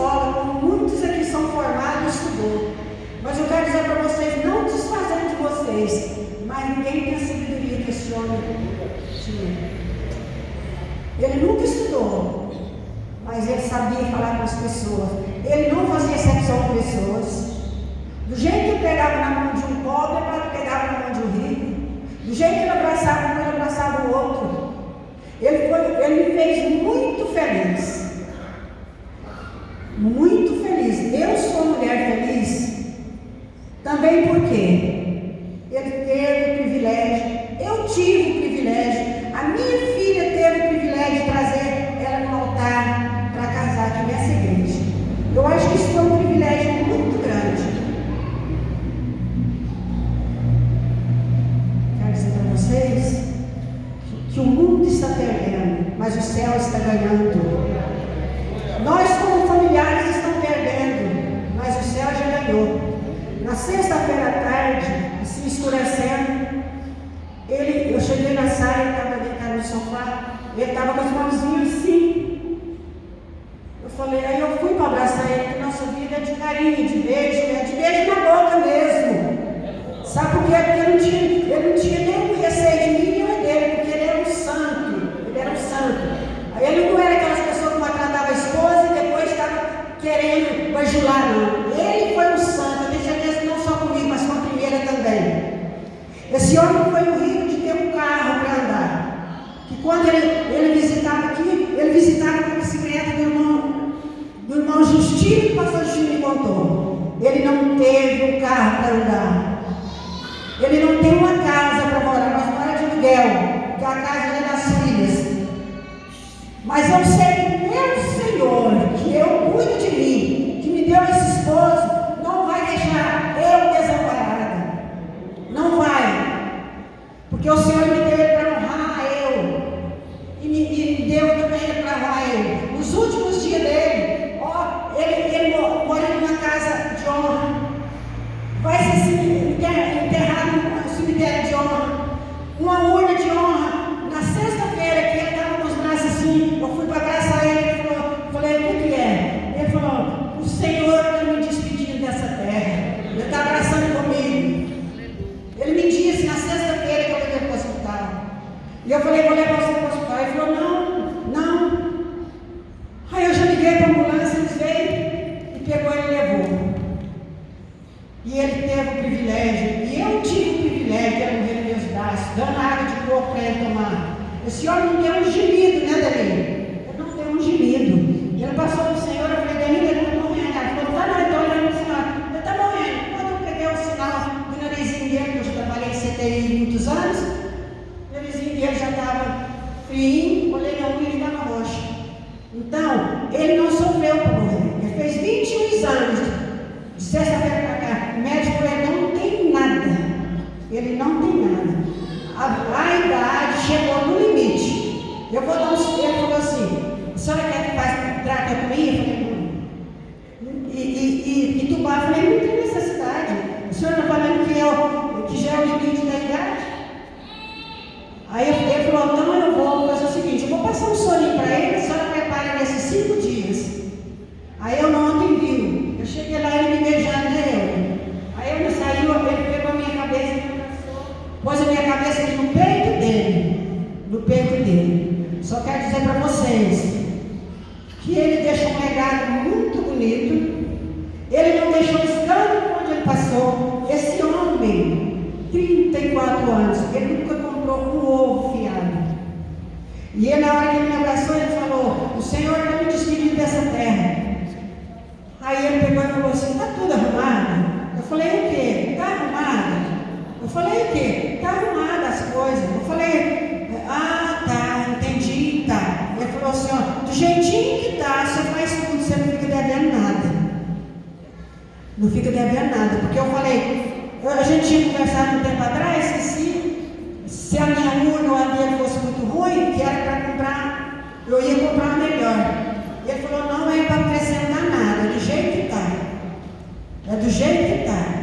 escola, como muitos aqui são formados estudou. Mas eu quero dizer para vocês, não desfazendo de vocês, mas ninguém tem a sabedoria que esse homem tinha. Ele nunca estudou, mas ele sabia falar com as pessoas. Ele não fazia exceção com pessoas. Do jeito que pegava na mão de um pobre, pegava na mão de um rico. Do jeito que ele abraçava um, ele abraçava o outro. Ele, foi, ele me fez muito feliz. Muito feliz. Eu sou mulher feliz também porque ele teve o privilégio, eu tive o privilégio, a minha filha teve o privilégio de trazer ela no altar para casar aqui nessa igreja. Eu acho que isso foi um privilégio muito grande. Quero dizer para vocês que o mundo está perdendo, mas o céu está ganhando. Nós, como familiares, estamos perdendo, mas o céu já ganhou. Na sexta-feira à tarde, se escurecendo, ele, eu cheguei na sala, ele estava deitado no sofá, ele estava com as mãozinhas assim. Eu falei, aí eu fui para abraçar ele, porque nossa vida é de carinho, de beijo, é de beijo na boca mesmo. Sabe por quê? Porque ele não tinha, ele não tinha nenhum receio de mim nem dele, porque ele era um santo. Ele era um santo. Ele não era aquelas pessoas que maltratavam a esposa e depois estava querendo bajular, não. Ele foi um santo, eu tenho certeza que não só comigo, mas com a primeira também. Esse homem foi o rico de ter um carro para andar. Que quando ele, ele visitava aqui, ele visitava com a bicicleta do irmão, do irmão Justino, o pastor Justino me contou. Ele não teve um carro para andar. Ele não tem uma casa para morar, nós moramos de aluguel, que é a casa é das filhas. Mas eu sei que meu Senhor, que eu cuido de mim, que me deu esse esposo, não vai deixar eu desamparada. Não vai. Porque o Senhor me deu ele para honrar eu. E me, e me deu também ele para honrar ele. Nos últimos dias dele, ó, ele, ele mora numa casa de honra. Vai ser enterrado no cemitério de honra. Uma urna de honra. Na sexta-feira que ele estava com os braços assim, eu fui para abraçar ele, ele falou, falei, o que, que é? Ele falou, o Senhor está me despedindo dessa terra. Ele está abraçando comigo. Ele me disse na sexta-feira que eu levei para o hospital. E eu falei, vou levar você para o hospital. Ele falou, não, não. Aí eu já liguei para a ambulância, eles veio e pegou ele e levou. E ele teve o privilégio, e eu tive o privilégio de morrer nos água de coco para ele tomar. Esse homem não deu um gemido, né, Danilo? Ele não deu um gemido. Ele passou no Senhor, eu falei, Danilo, ele está morrendo. Ele falou, tá não, estou olhando para o Senhor. Ele está morrendo. Quando eu peguei o sinal do narizinho dele, que eu trabalhei em CTI muitos anos, o narizinho dele já estava frio, olhei na unha e estava roxo. Então, ele não sofreu por morrer. Ele fez 21 exames de sexta-feira para cá. O médico ele não tem nada. Ele não tem nada. A, a idade chegou no limite. Eu vou dar um. Ele falou assim: a senhora quer que faça traqueotomia? Eu falei, não. E, e, e, e tubar, eu falei, não tem necessidade. O senhor está falando que, eu, que já é o limite da idade? Aí ele falou, então eu vou fazer o seguinte, eu vou passar um soninho para ele, a senhora prepara nesses cinco dias. Aí eu não ontem vi. Eu cheguei lá e ele me beijando, né? Eu. Aí ele saiu, ele pegou a minha cabeça e me abraçou. Pôs a minha cabeça aqui no peito dele. No peito quero dizer para vocês que ele deixou um legado muito bonito. Ele não deixou escândalo onde ele passou. Esse homem, 34 anos, ele nunca comprou um ovo fiado. E ele, na hora que ele me abraçou, ele falou: O Senhor está me despedindo dessa terra. Aí ele pegou e falou assim: Está tudo arrumado? Eu falei: O quê? Está arrumado? Eu falei: O quê? Está arrumada as coisas. Eu falei: Não fica devendo nada. Porque eu falei: A gente tinha conversado um tempo atrás que se, se a minha urna ou a dele fosse muito ruim, que era para comprar, eu ia comprar melhor. Ele falou, não é para acrescentar nada, é do jeito que está. É do jeito que está.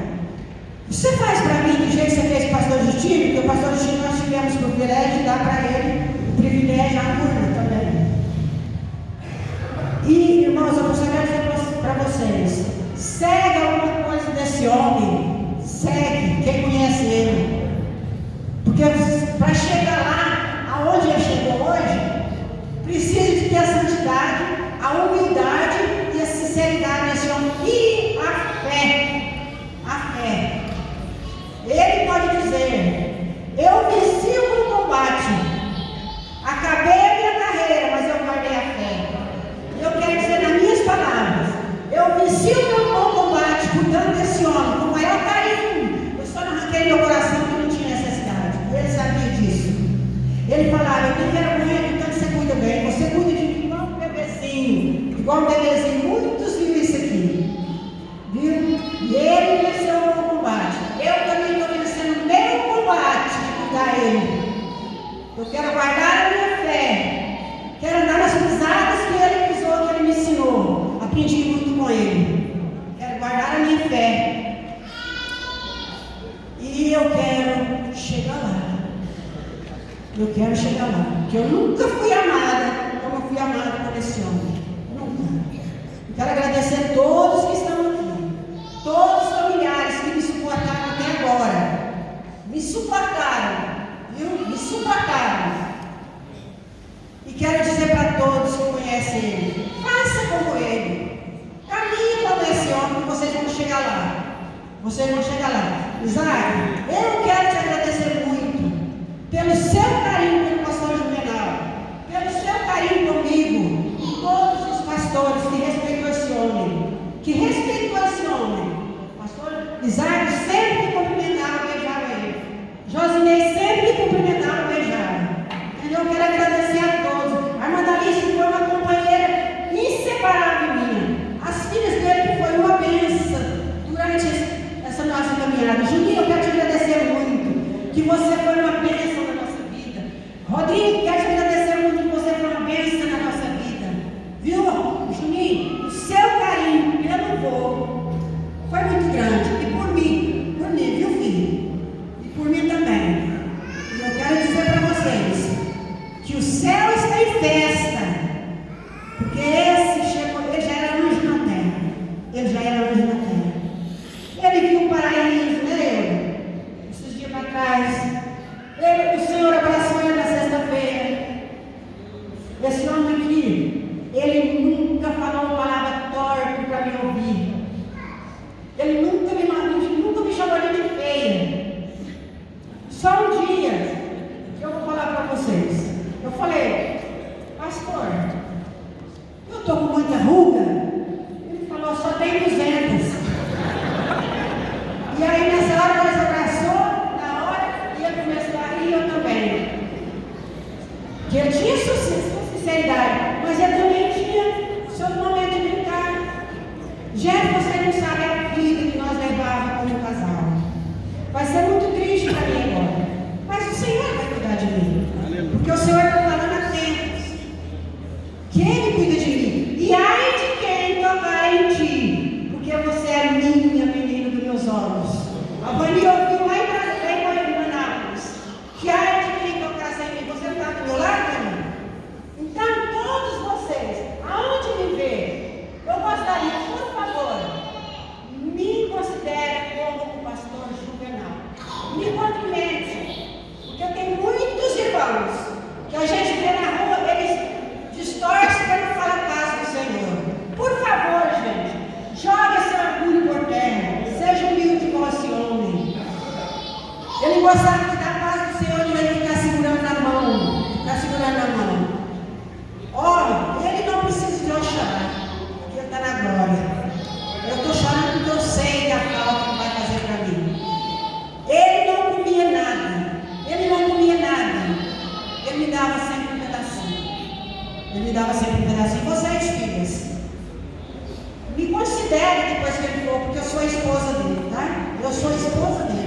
Você faz para mim do jeito que você fez com o pastor Justino, porque o pastor Justino nós tivemos o privilégio de dar para ele o privilégio, a urna também. E, irmãos, eu gostaria de dizer para vocês Segue alguma coisa desse homem. Segue. Quem conhece ele? quero guardar a minha fé, quero andar nas pisadas que ele pisou, que ele me ensinou. Aprendi muito com ele. Quero guardar a minha fé. E eu quero chegar lá. Eu quero chegar lá. Porque eu nunca fui amada como eu fui amada por esse homem. Nunca. Eu quero agradecer a todos que estão aqui. Todos os familiares que me suportaram até agora. Me suportaram eu Me. E quero dizer para todos que conhecem. você foi uma bênção na nossa vida. Rodrigo, Ele gostava que da paz do Senhor devia ficar segurando na mão. Ficar segurando na mão. Olha, ele não precisa de eu chorar, porque ele está na glória. Eu estou chorando porque eu sei da falta que vai fazer para mim. Ele não comia nada. Ele não comia nada. Ele me dava sempre um pedacinho. Ele me dava sempre um pedacinho. Vocês, filhas, me considere depois que ele for, porque eu sou a esposa dele, tá? Eu sou a esposa dele.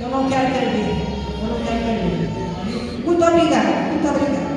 Eu não quero perder. Eu não quero perder. Muito obrigada. Muito obrigada.